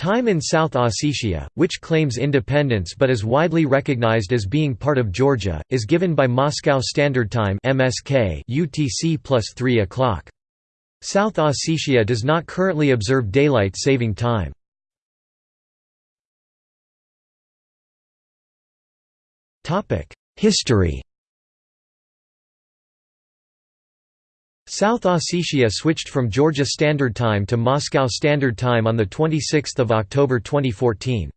Time in South Ossetia, which claims independence but is widely recognized as being part of Georgia, is given by Moscow Standard Time (MSK) UTC plus 3 o'clock. South Ossetia does not currently observe daylight saving time. History South Ossetia switched from Georgia Standard Time to Moscow Standard Time on 26 October 2014.